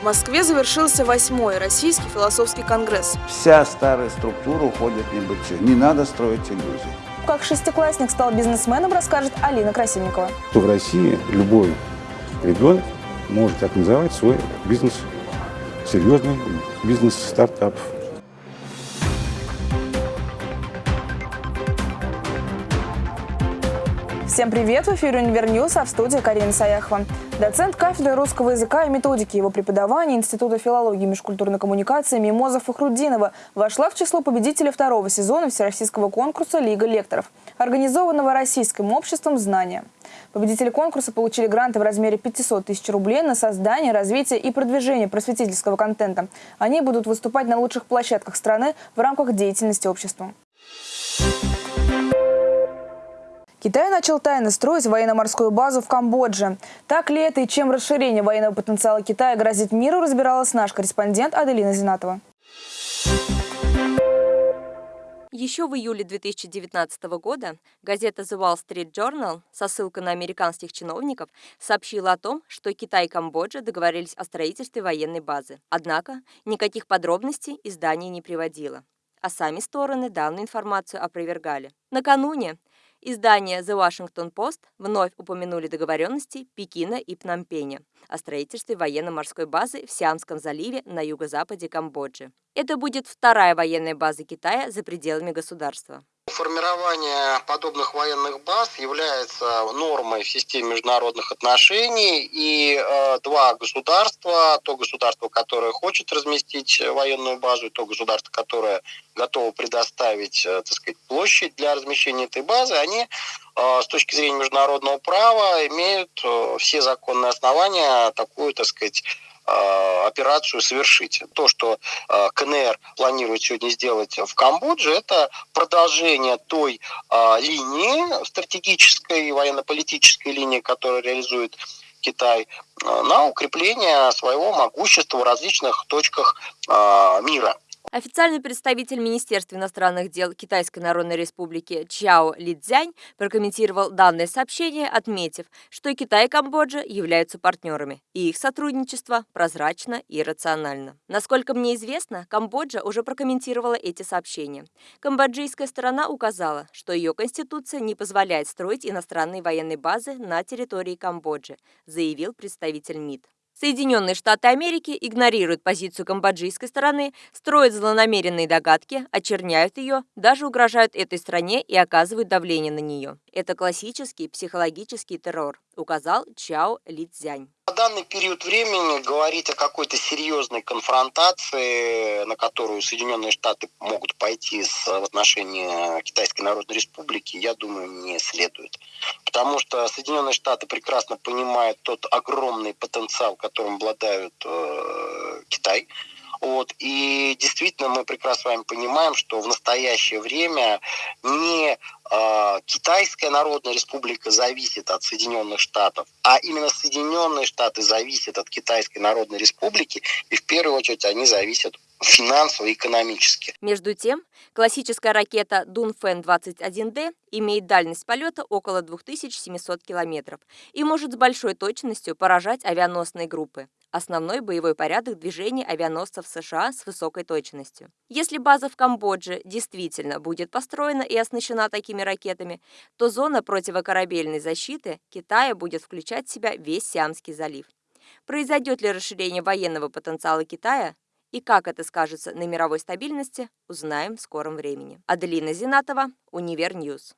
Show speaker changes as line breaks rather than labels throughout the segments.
В Москве завершился восьмой Российский философский конгресс.
Вся старая структура уходит в небытие. Не надо строить иллюзий.
Как шестиклассник стал бизнесменом, расскажет Алина Красильникова.
В России любой ребенок может организовать свой бизнес, серьезный бизнес-стартап.
Всем привет! В эфире «Univer News», а в студии Карина Саяхова. Доцент кафедры русского языка и методики его преподавания Института филологии и межкультурной коммуникации Мимоза Фахруддинова вошла в число победителей второго сезона Всероссийского конкурса «Лига лекторов», организованного Российским обществом знания. Победители конкурса получили гранты в размере 500 тысяч рублей на создание, развитие и продвижение просветительского контента. Они будут выступать на лучших площадках страны в рамках деятельности общества. Китай начал тайно строить военно-морскую базу в Камбодже. Так ли это и чем расширение военного потенциала Китая грозит миру, разбиралась наш корреспондент Аделина Зинатова.
Еще в июле 2019 года газета The Wall Street Journal со ссылкой на американских чиновников сообщила о том, что Китай и Камбоджа договорились о строительстве военной базы. Однако никаких подробностей издание не приводило а сами стороны данную информацию опровергали. Накануне Издание The Washington Post вновь упомянули договоренности Пекина и Пномпеня о строительстве военно-морской базы в Сиамском заливе на юго-западе Камбоджи. Это будет вторая военная база Китая за пределами государства.
Формирование подобных военных баз является нормой в системе международных отношений, и э, два государства, то государство, которое хочет разместить военную базу, и то государство, которое готово предоставить, э, так сказать, площадь для размещения этой базы, они э, с точки зрения международного права имеют э, все законные основания такую, так сказать, операцию совершить. То, что э, КНР планирует сегодня сделать в Камбодже, это продолжение той э, линии, стратегической военно-политической линии, которую реализует Китай, на укрепление своего могущества в различных точках мира.
Официальный представитель Министерства иностранных дел Китайской Народной Республики Чао Лидзянь прокомментировал данное сообщение, отметив, что Китай и Камбоджа являются партнерами, и их сотрудничество прозрачно и рационально. Насколько мне известно, Камбоджа уже прокомментировала эти сообщения. Камбоджийская сторона указала, что ее конституция не позволяет строить иностранные военные базы на территории Камбоджи, заявил представитель МИД. Соединенные Штаты Америки игнорируют позицию камбоджийской стороны, строят злонамеренные догадки, очерняют ее, даже угрожают этой стране и оказывают давление на нее. Это классический психологический террор, указал Чао Лидзянь
данный период времени говорить о какой-то серьезной конфронтации, на которую Соединенные Штаты могут пойти с, в отношении Китайской Народной Республики, я думаю, не следует. Потому что Соединенные Штаты прекрасно понимают тот огромный потенциал, которым обладают э, Китай. Вот. И действительно мы прекрасно с вами понимаем, что в настоящее время не э, Китайская Народная Республика зависит от Соединенных Штатов, а именно Соединенные Штаты зависят от Китайской Народной Республики, и в первую очередь они зависят финансово и экономически.
Между тем, классическая ракета Дунфэн-21Д имеет дальность полета около 2700 километров и может с большой точностью поражать авианосные группы основной боевой порядок движения авианосцев США с высокой точностью. Если база в Камбодже действительно будет построена и оснащена такими ракетами, то зона противокорабельной защиты Китая будет включать в себя весь Сиамский залив. Произойдет ли расширение военного потенциала Китая, и как это скажется на мировой стабильности, узнаем в скором времени. Аделина Зинатова, Univer News.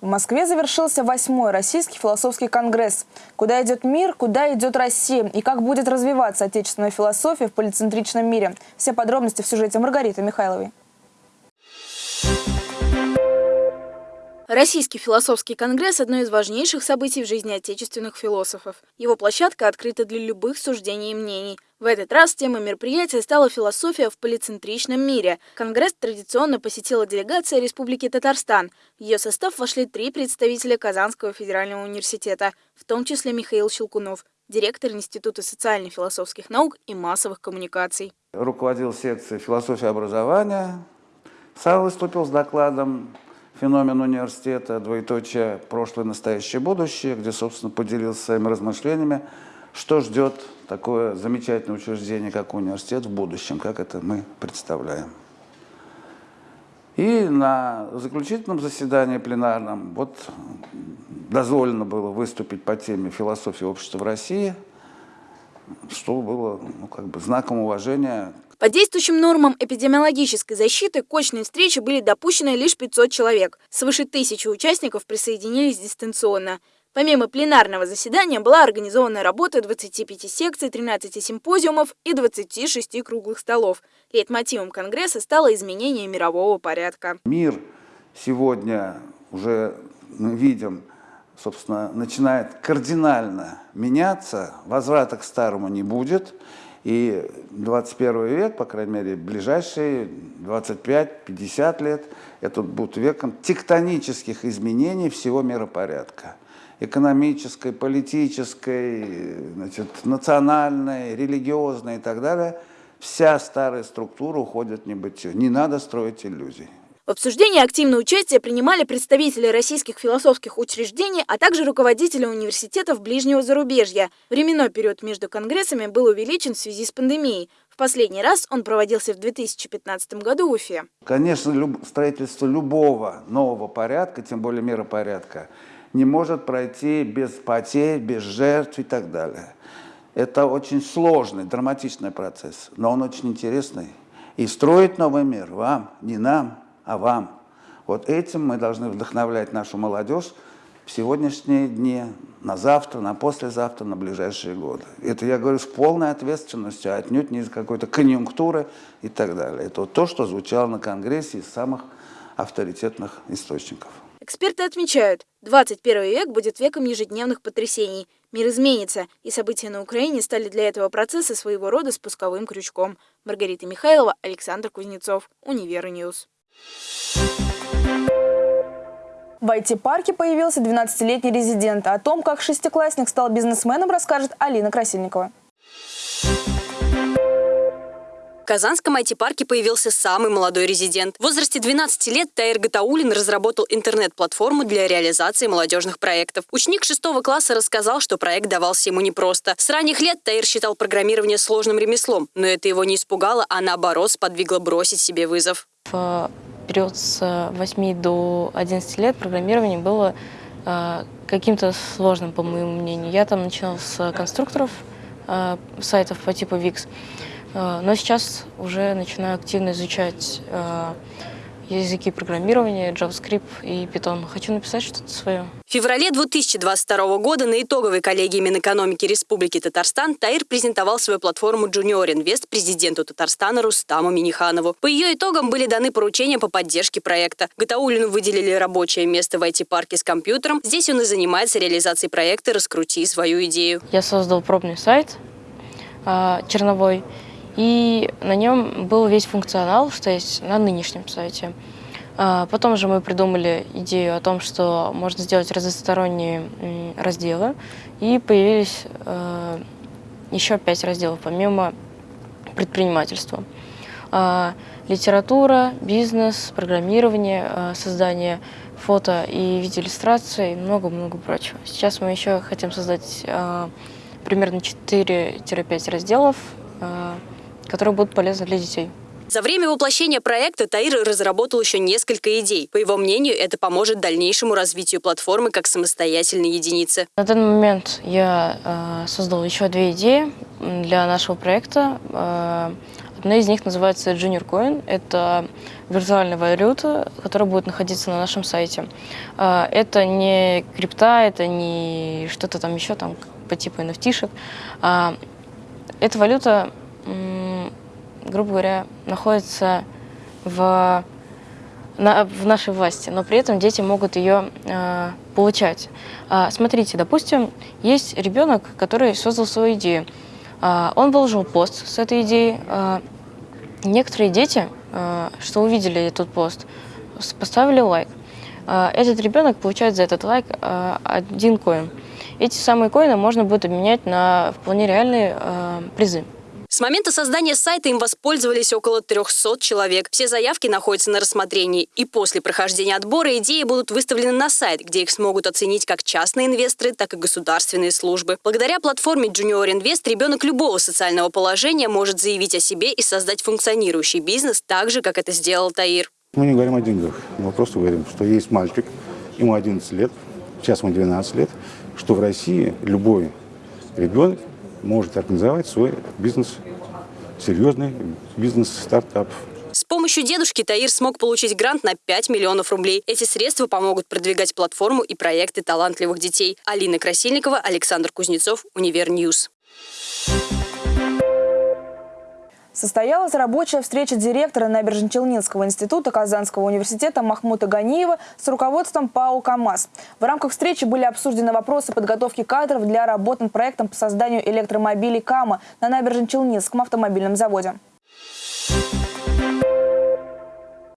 В Москве завершился восьмой Российский философский конгресс. Куда идет мир, куда идет Россия и как будет развиваться отечественная философия в полицентричном мире. Все подробности в сюжете Маргариты Михайловой.
Российский философский конгресс – одно из важнейших событий в жизни отечественных философов. Его площадка открыта для любых суждений и мнений. В этот раз темой мероприятия стала философия в полицентричном мире. Конгресс традиционно посетила делегация Республики Татарстан. В ее состав вошли три представителя Казанского федерального университета, в том числе Михаил Щелкунов, директор Института социально-философских наук и массовых коммуникаций.
Руководил секцией философии образования. Сам выступил с докладом феномен университета, двоеточие прошлое, настоящее, будущее, где, собственно, поделился своими размышлениями, что ждет такое замечательное учреждение, как университет в будущем, как это мы представляем. И на заключительном заседании пленарном вот дозволено было выступить по теме философии общества в России, что было ну, как бы знаком уважения
По действующим нормам эпидемиологической защиты к очной встрече были допущены лишь 500 человек. Свыше тысячи участников присоединились дистанционно. Помимо пленарного заседания была организована работа 25 секций, 13 симпозиумов и 26 круглых столов. Лейтмотивом Конгресса стало изменение мирового порядка.
Мир сегодня уже мы видим, собственно, начинает кардинально меняться, возврата к старому не будет. И 21 век, по крайней мере, ближайшие 25-50 лет, это будет веком тектонических изменений всего миропорядка. Экономической, политической, значит, национальной, религиозной и так далее. Вся старая структура уходит в небытие. Не надо строить иллюзий.
В обсуждении активное участие принимали представители российских философских учреждений, а также руководители университетов ближнего зарубежья. Временной период между конгрессами был увеличен в связи с пандемией. В последний раз он проводился в 2015 году в Уфе.
Конечно, строительство любого нового порядка, тем более миропорядка, не может пройти без потерь, без жертв и так далее. Это очень сложный, драматичный процесс, но он очень интересный. И строить новый мир вам, не нам, а вам. Вот этим мы должны вдохновлять нашу молодежь в сегодняшние дни, на завтра, на послезавтра, на ближайшие годы. Это я говорю с полной ответственностью, а отнюдь не из какой-то конъюнктуры и так далее. Это вот то, что звучало на Конгрессе из самых авторитетных источников.
Эксперты отмечают, 21 век будет веком ежедневных потрясений. Мир изменится, и события на Украине стали для этого процесса своего рода спусковым крючком. Маргарита Михайлова, Александр Кузнецов, Univer News.
В IT-парке появился 12-летний резидент. О том, как шестиклассник стал бизнесменом, расскажет Алина Красильникова.
Казанском IT-парке появился самый молодой резидент. В возрасте 12 лет Таир Гатаулин разработал интернет-платформу для реализации молодежных проектов. Ученик 6 класса рассказал, что проект давался ему непросто. С ранних лет Таир считал программирование сложным ремеслом, но это его не испугало, а наоборот сподвигло бросить себе вызов.
В период с 8 до 11 лет программирование было э, каким-то сложным, по моему мнению. Я там начинала с конструкторов э, сайтов по типу э, но сейчас уже начинаю активно изучать э, языки программирования, JavaScript и Python. Хочу написать что-то свое.
В феврале 2022 года на итоговой коллегии Минэкономики Республики Татарстан Таир презентовал свою платформу Junior Invest президенту Татарстана Рустаму Миниханову. По ее итогам были даны поручения по поддержке проекта. Гатаулину выделили рабочее место в IT-парке с компьютером. Здесь он и занимается реализацией проекта «Раскрути свою идею».
Я создал пробный сайт э, черновой, и на нем был весь функционал, что есть на нынешнем сайте. А, Потом же мы придумали идею о том, что можно сделать разносторонние разделы, и появились э, еще пять разделов, помимо предпринимательства. А, Литература, бизнес, программирование, создание фото и видеоиллюстраций и много-много прочего. Сейчас мы еще хотим создать примерно 4-5 разделов, которые будут полезны для детей.
За время воплощения проекта Таир разработал еще несколько идей. По его мнению, это поможет дальнейшему развитию платформы как самостоятельной единицы.
На данный момент я э, создал еще две идеи для нашего проекта. Э, одна из них называется Junior Coin. Это виртуальная валюта, которая будет находиться на нашем сайте. Э, это не крипта, это не что-то там еще там по типу NFT-шек. А, эта валюта, грубо говоря, находится в на- в нашей власти, но при этом дети могут ее э, получать. А, смотрите, допустим, есть ребенок, который создал свою идею. А, он выложил пост с этой идеей. А, некоторые дети, а, что увидели этот пост, поставили лайк. А, этот ребенок получает за этот лайк а, один коин. Эти самые коины можно будет обменять на вполне реальные а, призы.
С момента создания сайта им воспользовались около 300 человек. Все заявки находятся на рассмотрении. И после прохождения отбора идеи будут выставлены на сайт, где их смогут оценить как частные инвесторы, так и государственные службы. Благодаря платформе Junior Invest ребенок любого социального положения может заявить о себе и создать функционирующий бизнес так же, как это сделал Таир.
Мы не говорим о деньгах, мы просто говорим, что есть мальчик, ему 11 лет, сейчас ему 12 лет, что в России любой ребенок может организовать свой бизнес, серьезный бизнес-стартап.
С помощью дедушки Таир смог получить грант на 5 миллионов рублей. Эти средства помогут продвигать платформу и проекты талантливых детей. Алина Красильникова, Александр Кузнецов, Univer News.
Состоялась рабочая встреча директора Набережно-Челнинского института Казанского университета Махмута Ганиева с руководством ПАО «КамАЗ». В рамках встречи были обсуждены вопросы подготовки кадров для работ над проектом по созданию электромобилей «Кама» на Набережно-Челнинском автомобильном заводе.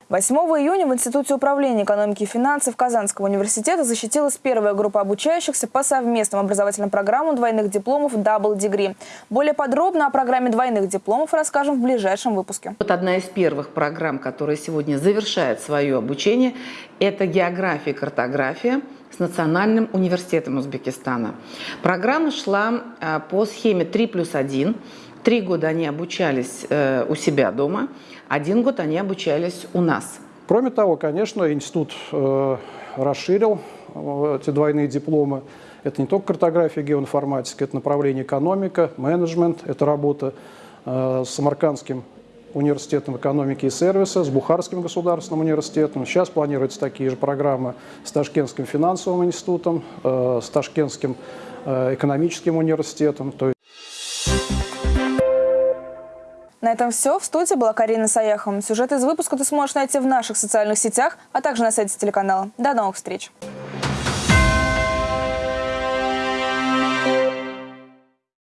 8 июня в Институте управления экономики и финансов Казанского университета защитилась первая группа обучающихся по совместным образовательным программам двойных дипломов Double Degree. Более подробно о программе двойных дипломов расскажем в ближайшем выпуске.
Вот одна из первых программ, которая сегодня завершает свое обучение, это география и картография с Национальным университетом Узбекистана. Программа шла а, по схеме 3 плюс 1. Три года они обучались э, у себя дома, один год они обучались у нас.
Кроме того, конечно, институт э, расширил э, эти двойные дипломы. Это не только картография, геоинформатика, это направление экономика, менеджмент, это работа с Самаркандским университетом экономики и сервиса, с Бухарским государственным университетом. Сейчас планируются такие же программы с Ташкентским финансовым институтом, с Ташкентским экономическим университетом. То
на этом все. В студии была Карина Саяхова. Сюжет из выпуска ты сможешь найти в наших социальных сетях, а также на сайте телеканала. До новых встреч!